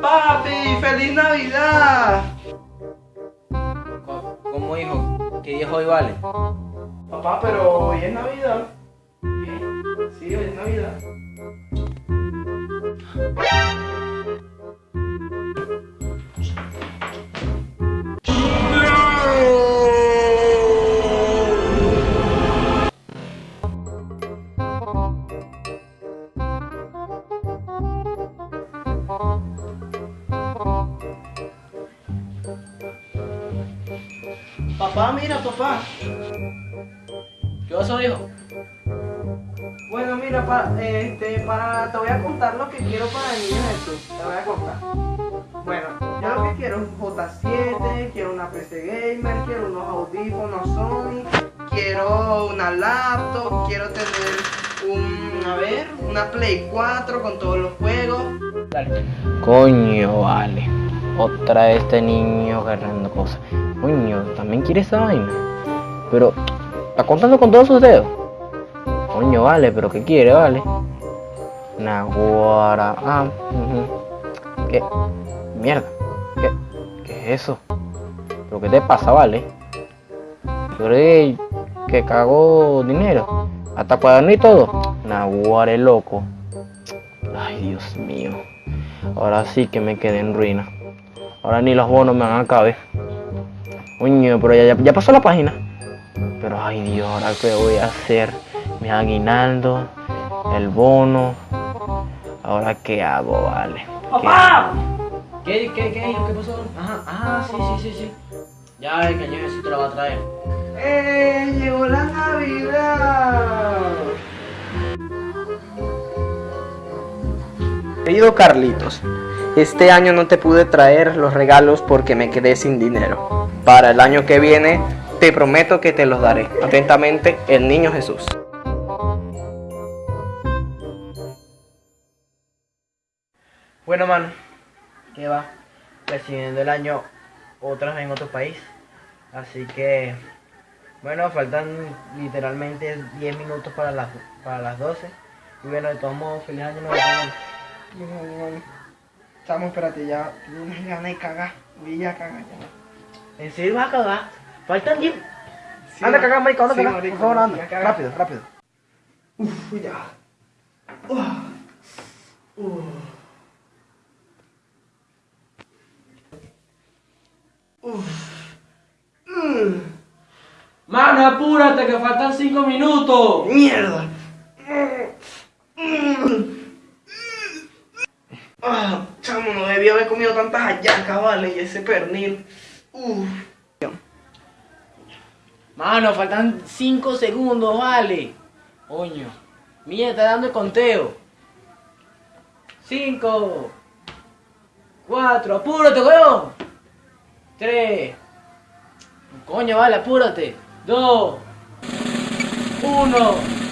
Papi, feliz Navidad. ¿Cómo hijo? ¿Qué día hoy vale? Papá, pero hoy es Navidad. Sí, hoy es Navidad. Papá, mira, papá. ¿Qué pasó, hijo? Bueno, mira, pa- este, para, te voy a contar lo que quiero para el niño Jesús. Te voy a contar. Bueno, yo lo que quiero es un J7, quiero una PC Gamer, quiero unos audífonos Sony, quiero una laptop, quiero tener un, a ver, una Play 4 con todos los juegos. Dale. Coño, vale. Otra vez este niño agarrando cosas. Coño, también quiere esa vaina. Pero, ¿está contando con todos sus dedos? Coño, vale, pero ¿qué quiere, vale? Naguara. Ah, ujú. ¿Qué? Mierda. ¿Qué? ¿Qué es eso? ¿Pero qué te pasa, vale? Yo creí que cagó dinero. Hasta cuaderno y todo. Naguara, el loco. Ay, Dios mío. Ahora sí que me quedé en ruina. Ahora ni los bonos me van a caber. Coño, pero ya, ya, ya pasó la página. Pero ay Dios, ahora qué voy a hacer. Mi aguinaldo, el bono. Ahora qué hago, vale. ¡Papá! ¿Qué, qué, qué? ¿Qué pasó? Ajá, ajá, sí, sí, sí, sí. Ya el cañón Jesús te lo va a traer. ¡Eh! ¡Llegó la Navidad! Querido Carlitos, este año no te pude traer los regalos porque me quedé sin dinero. Para el año que viene, te prometo que te los daré. Atentamente, el niño Jesús. Bueno, mano, ¿qué va? Recibiendo el año otra vez en otro país. Así que, bueno, faltan literalmente 10 minutos para las, para las 12. Y bueno, de todos modos, feliz año nuevo. Estamos, espérate, ya. Tengo unas ganas de cagar. Voy a cagar ya. ¿En serio vas a cagar? Faltan 10. Sí, anda a cagar, marico, anda a sí, cagar. marico, Por favor, anda. Rápido, rápido. Uf, ya. Uf. Uf. Uf. Mm. Mano, apúrate, que faltan 5 minutos. Mierda. Ah, comido tantas hallacas, vale, y ese pernil. Uf. Mano, faltan 5 segundos, vale. Coño. Mira, está dando el conteo. 5. 4. Apúrate, weón. 3. Coño, vale, apúrate. 2. 1.